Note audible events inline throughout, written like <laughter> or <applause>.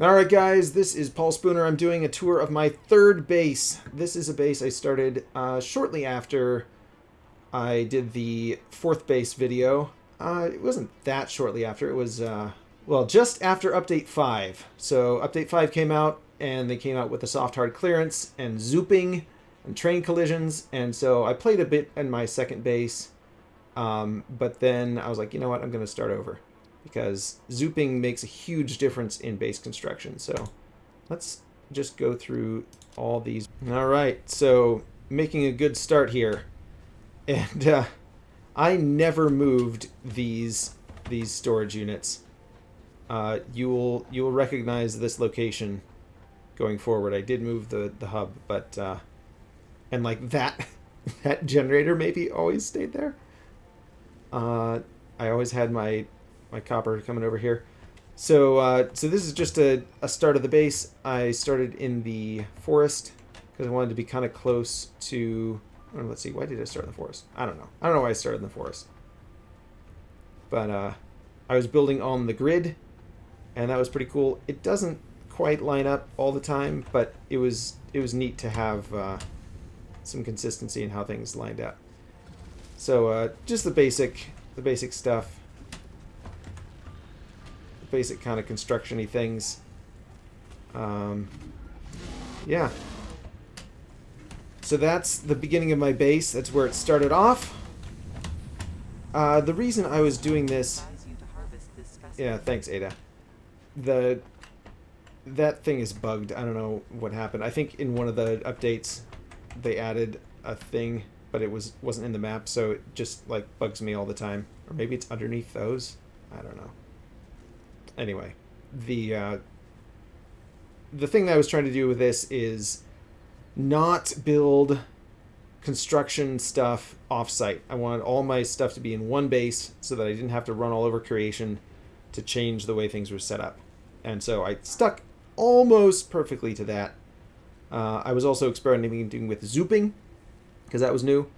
Alright guys, this is Paul Spooner. I'm doing a tour of my third base. This is a base I started uh, shortly after I did the fourth base video. Uh, it wasn't that shortly after, it was, uh, well, just after Update 5. So Update 5 came out, and they came out with the soft hard clearance, and zooping, and train collisions, and so I played a bit in my second base, um, but then I was like, you know what, I'm going to start over because zooping makes a huge difference in base construction. So let's just go through all these. All right, so making a good start here. And uh, I never moved these these storage units. Uh, you will you will recognize this location going forward. I did move the the hub, but uh, and like that <laughs> that generator maybe always stayed there. Uh, I always had my my copper coming over here. So, uh, so this is just a, a start of the base. I started in the forest because I wanted to be kind of close to. Let's see, why did I start in the forest? I don't know. I don't know why I started in the forest. But uh, I was building on the grid, and that was pretty cool. It doesn't quite line up all the time, but it was it was neat to have uh, some consistency in how things lined up. So uh, just the basic the basic stuff basic kind of construction-y things. Um, yeah. So that's the beginning of my base. That's where it started off. Uh, the reason I was doing this... Yeah, thanks, Ada. The that thing is bugged. I don't know what happened. I think in one of the updates they added a thing, but it was wasn't in the map, so it just like bugs me all the time. Or maybe it's underneath those. I don't know anyway, the uh, the thing that I was trying to do with this is not build construction stuff offsite. I wanted all my stuff to be in one base so that I didn't have to run all over creation to change the way things were set up. And so I stuck almost perfectly to that. Uh, I was also experimenting with zooping because that was new.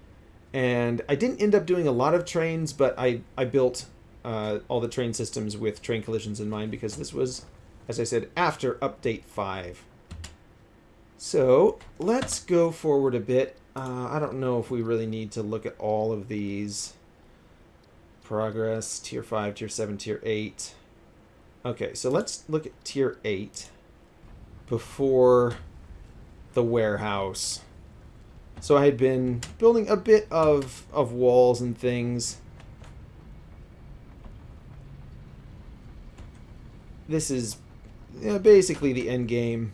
And I didn't end up doing a lot of trains, but I, I built uh, all the train systems with train collisions in mind because this was, as I said, after Update 5. So let's go forward a bit. Uh, I don't know if we really need to look at all of these. Progress, Tier 5, Tier 7, Tier 8. Okay, so let's look at Tier 8 before the warehouse. So I had been building a bit of, of walls and things this is you know, basically the end game.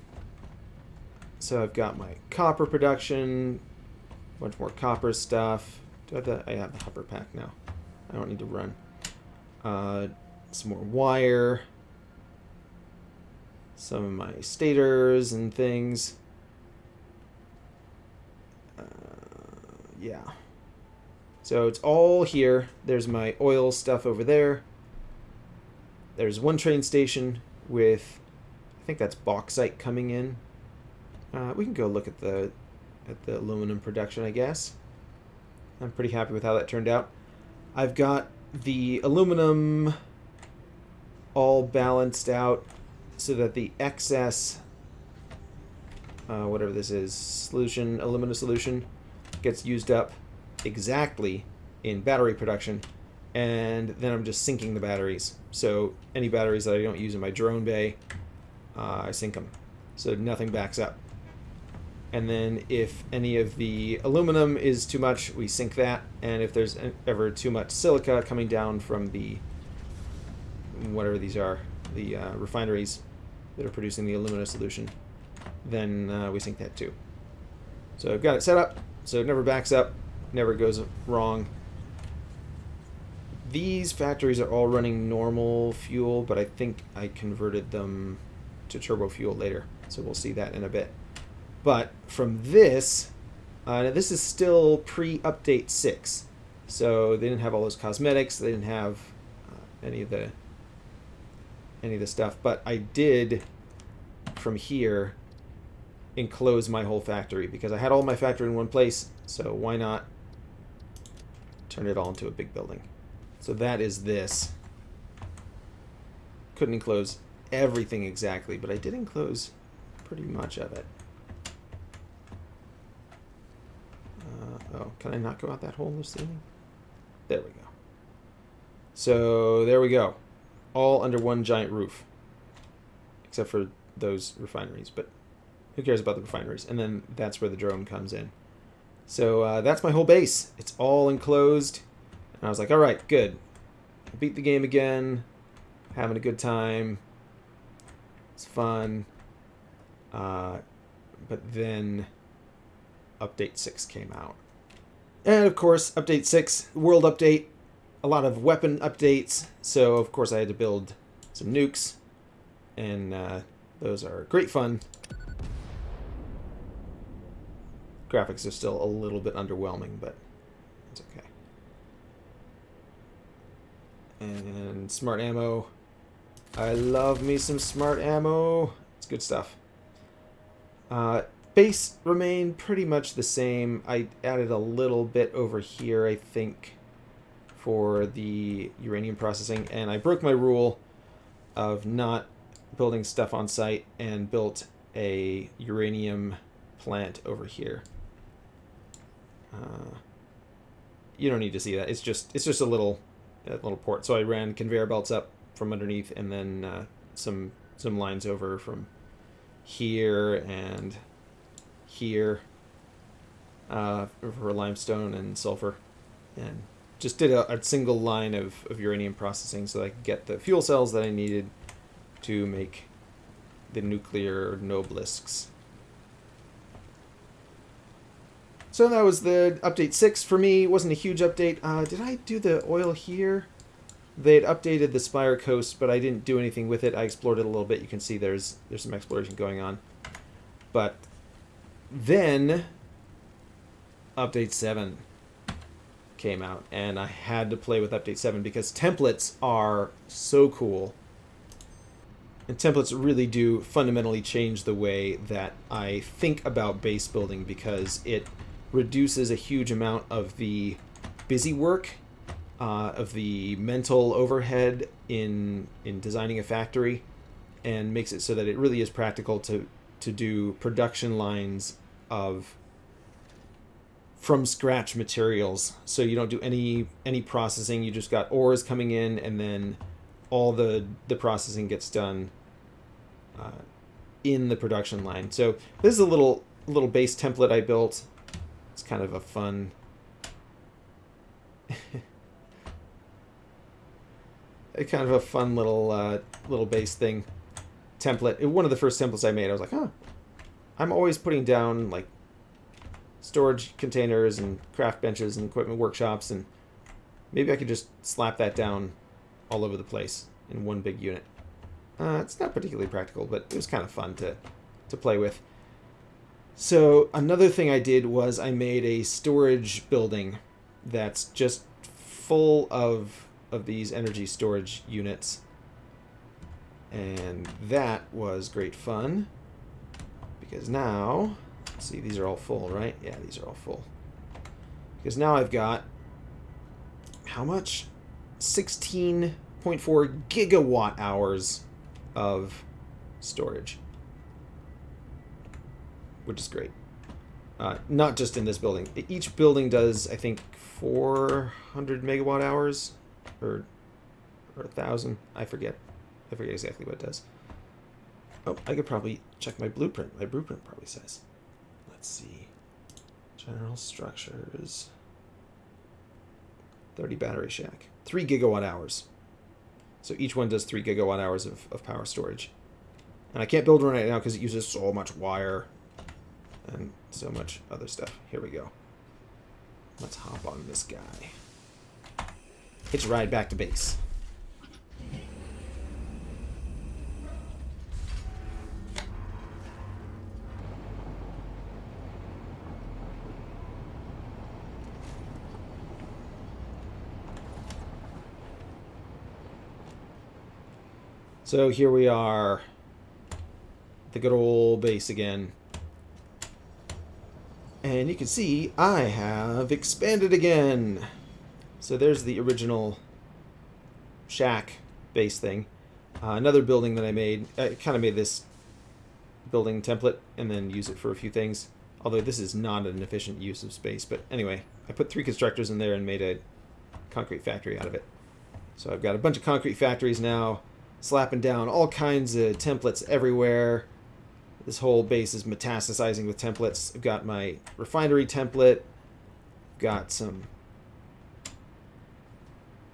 So I've got my copper production, a bunch more copper stuff. Do I have the, I have the hover pack now. I don't need to run. Uh, some more wire. Some of my stators and things. Uh, yeah. So it's all here. There's my oil stuff over there. There's one train station with, I think that's bauxite coming in. Uh, we can go look at the at the aluminum production, I guess. I'm pretty happy with how that turned out. I've got the aluminum all balanced out so that the excess, uh, whatever this is, solution, aluminum solution, gets used up exactly in battery production and then I'm just sinking the batteries. So any batteries that I don't use in my drone bay, uh, I sink them. So nothing backs up. And then if any of the aluminum is too much, we sink that. And if there's ever too much silica coming down from the, whatever these are, the uh, refineries that are producing the alumina solution, then uh, we sink that too. So I've got it set up so it never backs up, never goes wrong, these factories are all running normal fuel, but I think I converted them to turbo fuel later. So we'll see that in a bit. But from this, uh, this is still pre-update 6. So they didn't have all those cosmetics. They didn't have uh, any of the any of the stuff. But I did, from here, enclose my whole factory because I had all my factory in one place. So why not turn it all into a big building? So that is this. Couldn't enclose everything exactly, but I did enclose pretty much of it. Uh, oh, can I not go out that hole in the ceiling? There we go. So there we go. All under one giant roof. Except for those refineries, but who cares about the refineries? And then that's where the drone comes in. So uh, that's my whole base. It's all enclosed. And I was like, all right, good. beat the game again. Having a good time. It's fun. Uh, but then Update 6 came out. And of course, Update 6, World Update, a lot of weapon updates. So, of course, I had to build some nukes. And uh, those are great fun. Graphics are still a little bit underwhelming, but it's okay. And smart ammo. I love me some smart ammo. It's good stuff. Uh, base remained pretty much the same. I added a little bit over here, I think, for the uranium processing. And I broke my rule of not building stuff on site and built a uranium plant over here. Uh, you don't need to see that. It's just it's just a little a little port. So I ran conveyor belts up from underneath, and then uh, some some lines over from here and here uh, for limestone and sulfur, and just did a, a single line of, of uranium processing so I could get the fuel cells that I needed to make the nuclear nobelisks. So that was the update 6 for me. It wasn't a huge update. Uh, did I do the oil here? They had updated the Spire Coast, but I didn't do anything with it. I explored it a little bit. You can see there's there's some exploration going on. But then update 7 came out, and I had to play with update 7 because templates are so cool. And templates really do fundamentally change the way that I think about base building because it reduces a huge amount of the busy work, uh, of the mental overhead in in designing a factory, and makes it so that it really is practical to to do production lines of from scratch materials. So you don't do any any processing. You just got ores coming in, and then all the the processing gets done uh, in the production line. So this is a little little base template I built it's kind of a fun... <laughs> a kind of a fun little uh, little base thing template. One of the first templates I made, I was like, huh, I'm always putting down like storage containers and craft benches and equipment workshops, and maybe I could just slap that down all over the place in one big unit. Uh, it's not particularly practical, but it was kind of fun to to play with. So another thing I did was I made a storage building that's just full of of these energy storage units. And that was great fun. Because now, see, these are all full, right? Yeah, these are all full. Because now I've got, how much? 16.4 gigawatt hours of storage which is great. Uh, not just in this building. Each building does, I think, 400 megawatt hours, or or a thousand. I forget. I forget exactly what it does. Oh, I could probably check my blueprint. My blueprint probably says. Let's see. General structures. 30 battery shack. 3 gigawatt hours. So each one does 3 gigawatt hours of, of power storage. And I can't build one right now because it uses so much wire and so much other stuff. Here we go. Let's hop on this guy. Hitch ride back to base. So here we are, the good old base again. And you can see I have expanded again. So there's the original shack base thing. Uh, another building that I made, I kind of made this building template and then use it for a few things. Although this is not an efficient use of space, but anyway, I put three constructors in there and made a concrete factory out of it. So I've got a bunch of concrete factories now, slapping down all kinds of templates everywhere. This whole base is metastasizing with templates. I've got my refinery template, got some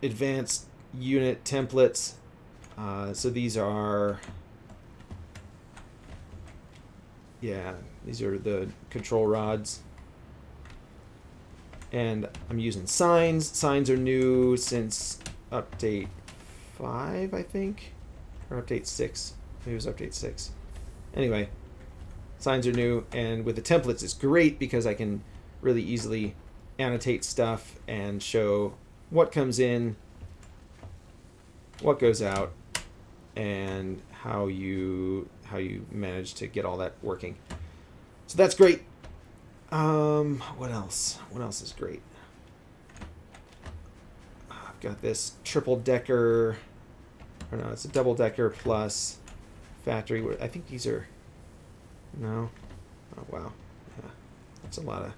advanced unit templates. Uh, so these are, yeah, these are the control rods. And I'm using signs. Signs are new since update 5, I think. Or update 6. Maybe it was update 6. Anyway, signs are new. And with the templates, it's great because I can really easily annotate stuff and show what comes in, what goes out, and how you how you manage to get all that working. So that's great. Um, what else? What else is great? I've got this triple decker. Or no, it's a double decker plus factory. I think these are. No. Oh wow. Yeah, that's a lot of.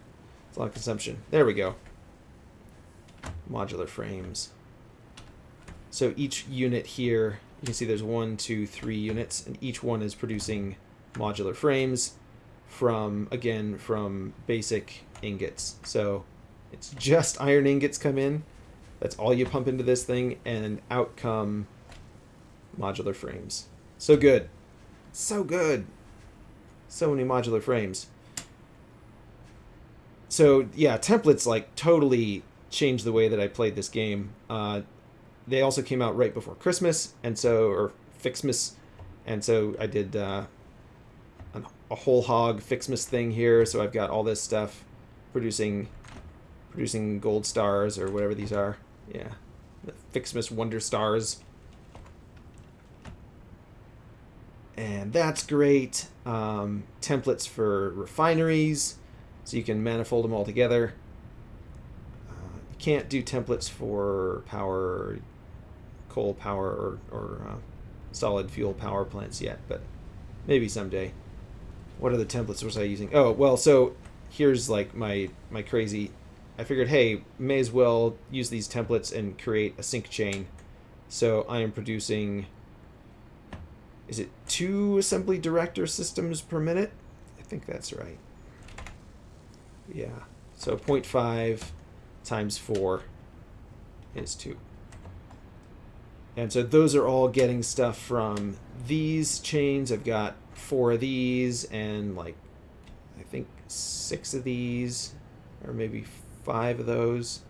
That's a lot of consumption. There we go. Modular frames. So each unit here, you can see there's one, two, three units, and each one is producing modular frames from, again, from basic ingots. So it's just iron ingots come in. That's all you pump into this thing, and out come modular frames. So good. So good. So many modular frames. So yeah, templates like totally changed the way that I played this game. Uh, they also came out right before Christmas, and so or FICSMAS, and so I did uh, a, a whole hog FICSMAS thing here. So I've got all this stuff producing producing gold stars or whatever these are. Yeah, the FICSMAS Wonder Stars. And that's great. Um, templates for refineries, so you can manifold them all together. Uh, you can't do templates for power, coal power, or, or uh, solid fuel power plants yet, but maybe someday. What other templates was I using? Oh, well, so here's like my my crazy I figured, hey, may as well use these templates and create a sync chain. So I am producing, is it two assembly director systems per minute? I think that's right. Yeah, so 0.5 times 4 is 2. And so those are all getting stuff from these chains. I've got four of these and like, I think six of these, or maybe five of those,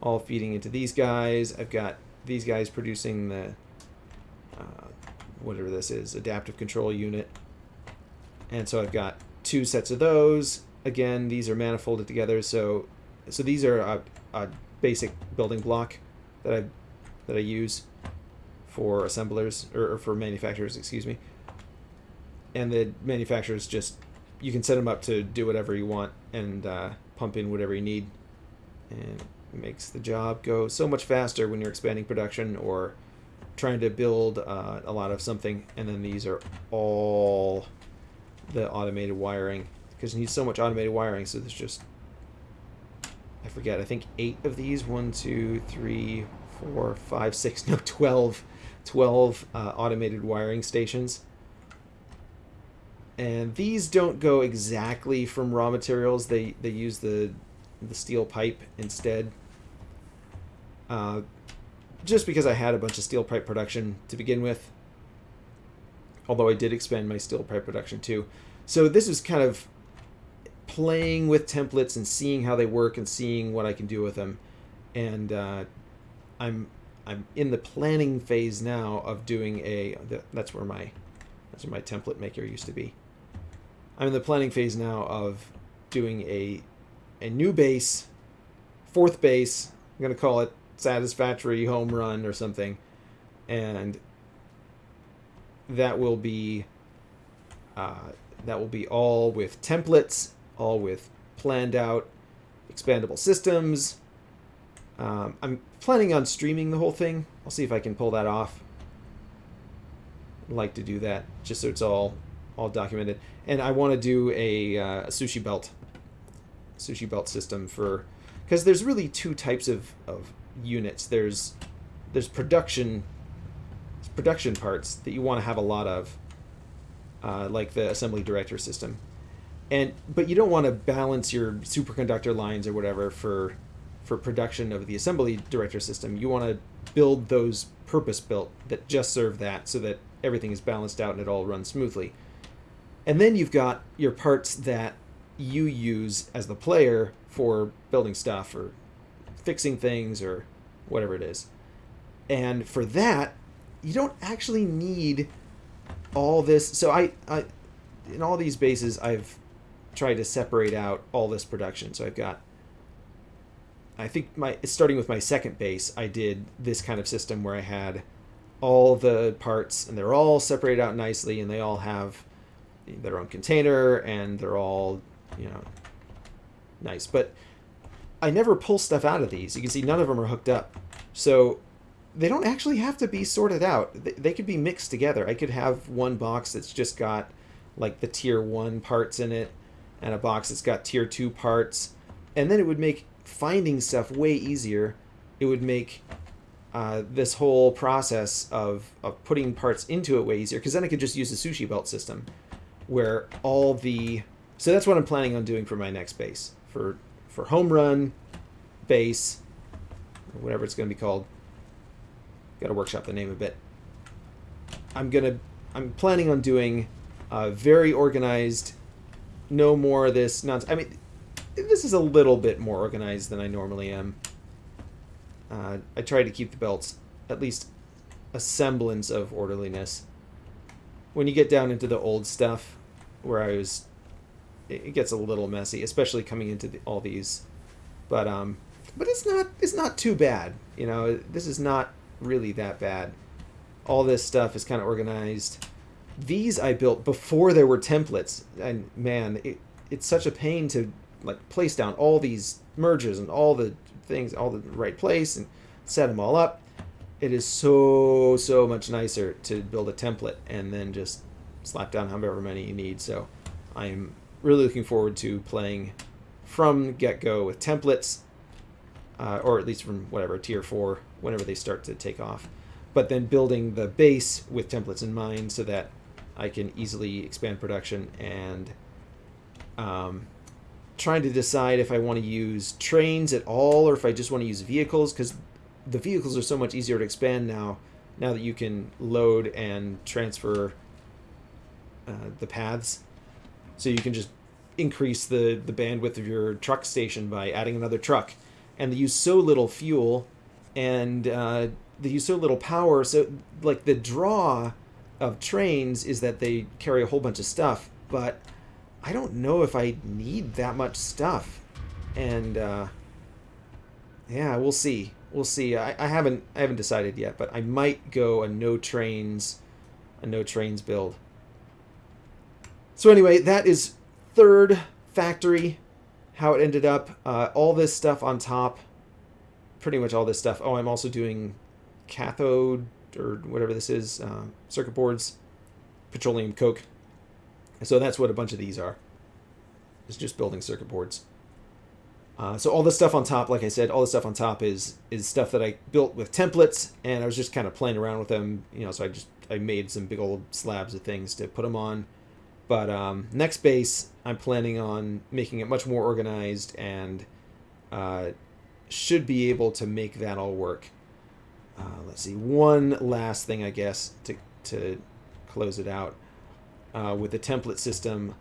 all feeding into these guys. I've got these guys producing the, uh, whatever this is, adaptive control unit. And so I've got two sets of those. Again, these are manifolded together, so so these are a, a basic building block that I that I use for assemblers or, or for manufacturers, excuse me. And the manufacturers just you can set them up to do whatever you want and uh, pump in whatever you need, and makes the job go so much faster when you're expanding production or trying to build uh, a lot of something. And then these are all the automated wiring because you need so much automated wiring. So there's just I forget. I think eight of these. One, two, three, four, five, <laughs> six. No, twelve. 12 uh, automated wiring stations and these don't go exactly from raw materials. They they use the the steel pipe instead. Uh, just because I had a bunch of steel pipe production to begin with. Although I did expand my steel pipe production too. So this is kind of playing with templates and seeing how they work and seeing what I can do with them. And uh, I'm I'm in the planning phase now of doing a. That's where my that's where my template maker used to be. I'm in the planning phase now of doing a a new base, fourth base. I'm gonna call it Satisfactory Home Run or something, and that will be uh, that will be all with templates, all with planned out expandable systems. Um, I'm planning on streaming the whole thing. I'll see if I can pull that off. like to do that just so it's all all documented. And I want to do a, uh, a sushi belt, sushi belt system for because there's really two types of, of units. There's there's production production parts that you want to have a lot of, uh, like the assembly director system, and but you don't want to balance your superconductor lines or whatever for for production of the assembly director system. You want to build those purpose built that just serve that, so that everything is balanced out and it all runs smoothly. And then you've got your parts that you use as the player for building stuff or fixing things or whatever it is. And for that, you don't actually need all this. So I, I in all these bases, I've tried to separate out all this production. So I've got, I think my starting with my second base, I did this kind of system where I had all the parts and they're all separated out nicely and they all have their own container and they're all, you know, nice. But I never pull stuff out of these. You can see none of them are hooked up. So they don't actually have to be sorted out. They could be mixed together. I could have one box that's just got like the tier 1 parts in it and a box that's got tier 2 parts. And then it would make finding stuff way easier. It would make uh, this whole process of, of putting parts into it way easier because then I could just use the sushi belt system where all the so that's what I'm planning on doing for my next base for for home run base whatever it's going to be called. Got to workshop the name a bit. I'm gonna I'm planning on doing a very organized. No more of this nonsense. I mean, this is a little bit more organized than I normally am. Uh, I try to keep the belts at least a semblance of orderliness. When you get down into the old stuff, where I was, it gets a little messy, especially coming into the, all these, but um, but it's not it's not too bad. You know, this is not really that bad. All this stuff is kind of organized. These I built before there were templates, and man, it, it's such a pain to like place down all these merges and all the things, all the right place, and set them all up. It is so so much nicer to build a template and then just slap down however many you need. So I'm really looking forward to playing from get-go with templates, uh, or at least from whatever, tier 4, whenever they start to take off. But then building the base with templates in mind so that I can easily expand production and um, trying to decide if I want to use trains at all or if I just want to use vehicles because the vehicles are so much easier to expand now now that you can load and transfer uh, the paths. So you can just increase the, the bandwidth of your truck station by adding another truck. And they use so little fuel and uh, they use so little power. So, like, the draw of trains is that they carry a whole bunch of stuff, but I don't know if I need that much stuff. And, uh, yeah, we'll see. We'll see. I, I haven't I haven't decided yet, but I might go a no trains a no trains build. So anyway, that is third factory, how it ended up. Uh, all this stuff on top, pretty much all this stuff. Oh, I'm also doing cathode or whatever this is, uh, circuit boards, petroleum coke. So that's what a bunch of these are. It's just building circuit boards. Uh, so all the stuff on top, like I said, all the stuff on top is is stuff that I built with templates, and I was just kind of playing around with them, you know. So I just I made some big old slabs of things to put them on, but um, next base, I'm planning on making it much more organized and uh, should be able to make that all work. Uh, let's see, one last thing, I guess, to, to close it out. Uh, with the template system,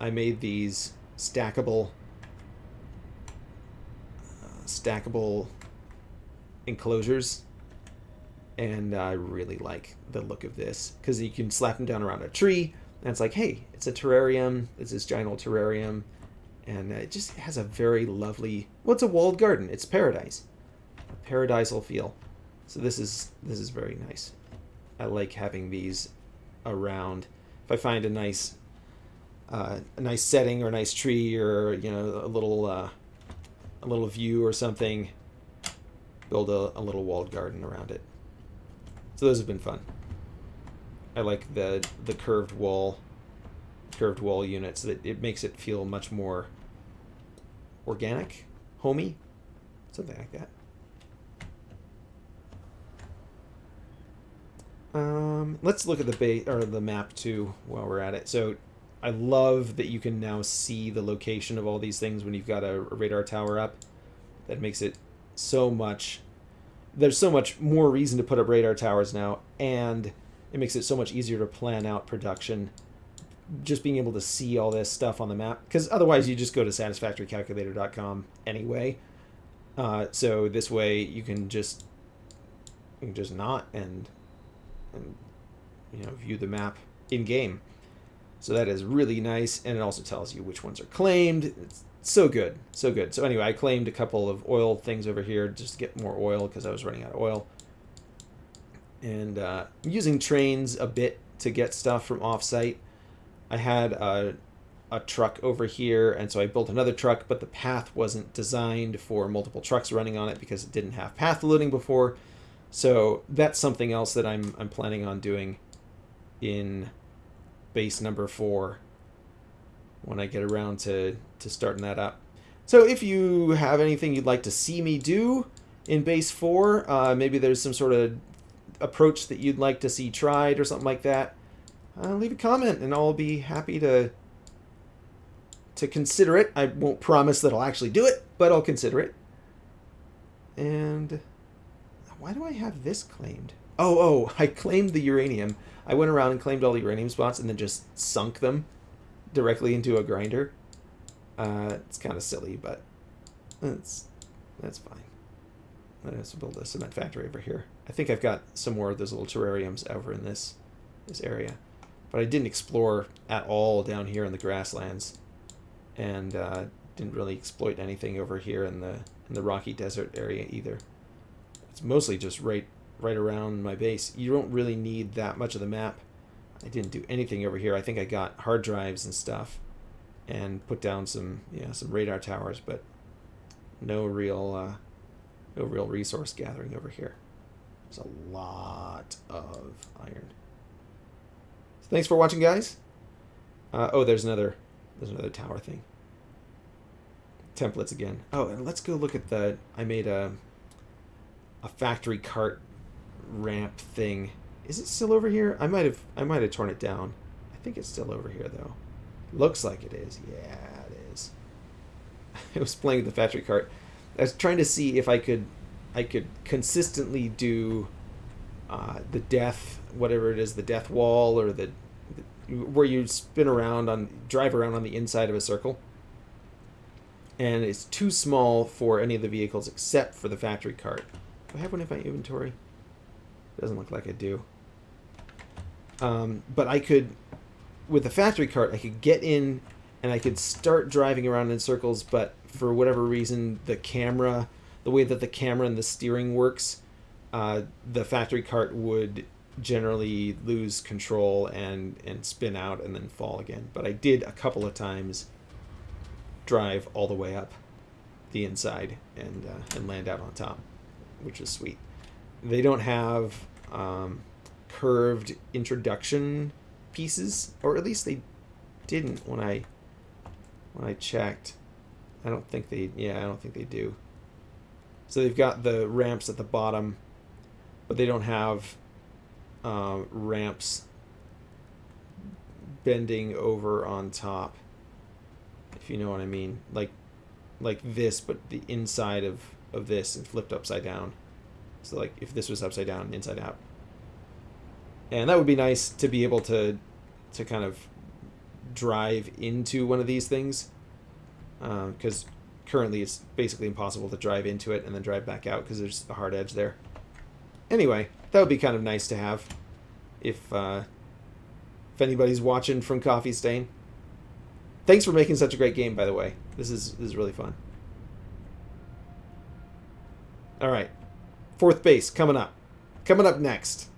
I made these stackable uh, stackable enclosures and I really like the look of this because you can slap them down around a tree and it's like, hey, it's a terrarium. It's this giant old terrarium. And it just has a very lovely, well, it's a walled garden. It's paradise. A paradisal feel. So this is this is very nice. I like having these around. If I find a nice uh, a nice setting or a nice tree or you know a little uh, a little view or something, build a, a little walled garden around it. So those have been fun. I like the the curved wall curved wall units. That it makes it feel much more organic, homey, something like that. Um, let's look at the base or the map too while we're at it. So I love that you can now see the location of all these things when you've got a, a radar tower up. That makes it so much. There's so much more reason to put up radar towers now, and it makes it so much easier to plan out production. Just being able to see all this stuff on the map, because otherwise you just go to satisfactorycalculator.com anyway. Uh, so this way you can just you can just not and and you know view the map in game. So that is really nice, and it also tells you which ones are claimed. It's so good, so good. So anyway, I claimed a couple of oil things over here just to get more oil because I was running out of oil. And uh, using trains a bit to get stuff from offsite. I had a, a truck over here, and so I built another truck, but the path wasn't designed for multiple trucks running on it because it didn't have path loading before. So that's something else that I'm, I'm planning on doing in base number four when I get around to, to starting that up. So if you have anything you'd like to see me do in base four, uh, maybe there's some sort of approach that you'd like to see tried or something like that, uh, leave a comment and I'll be happy to to consider it. I won't promise that I'll actually do it, but I'll consider it. And why do I have this claimed? Oh, oh, <laughs> I claimed the uranium. I went around and claimed all the uranium spots and then just sunk them directly into a grinder. Uh, it's kind of silly, but that's that's fine. Let's build a cement factory over here. I think I've got some more of those little terrariums over in this this area, but I didn't explore at all down here in the grasslands, and uh, didn't really exploit anything over here in the in the rocky desert area either. It's mostly just right right around my base. You don't really need that much of the map. I didn't do anything over here. I think I got hard drives and stuff and put down some yeah some radar towers, but no real uh, no real resource gathering over here. There's a lot of iron. So thanks for watching, guys. Uh, oh, there's another there's another tower thing. Templates again. Oh, and let's go look at the. I made a a factory cart ramp thing. Is it still over here? I might have I might have torn it down. I think it's still over here though. Looks like it is. Yeah, it is. <laughs> I was playing with the factory cart. I was trying to see if I could I could consistently do uh, the death whatever it is the death wall or the, the where you spin around on drive around on the inside of a circle and it's too small for any of the vehicles except for the factory cart. Do I have one in my inventory? Doesn't look like I do. Um, but I could, with the factory cart, I could get in and I could start driving around in circles, but for whatever reason, the camera, the way that the camera and the steering works, uh, the factory cart would generally lose control and, and spin out and then fall again. But I did a couple of times drive all the way up the inside and, uh, and land out on top, which is sweet they don't have um, curved introduction pieces, or at least they didn't when I when I checked. I don't think they yeah, I don't think they do. So they've got the ramps at the bottom, but they don't have uh, ramps bending over on top. If you know what I mean, like like this, but the inside of of this and flipped upside down. So like if this was upside down, inside out. And that would be nice to be able to to kind of drive into one of these things. Because um, currently it's basically impossible to drive into it and then drive back out because there's a hard edge there. Anyway, that would be kind of nice to have if uh, if anybody's watching from Coffee Stain. Thanks for making such a great game, by the way. This is this is really fun. All right. Fourth base coming up. Coming up next.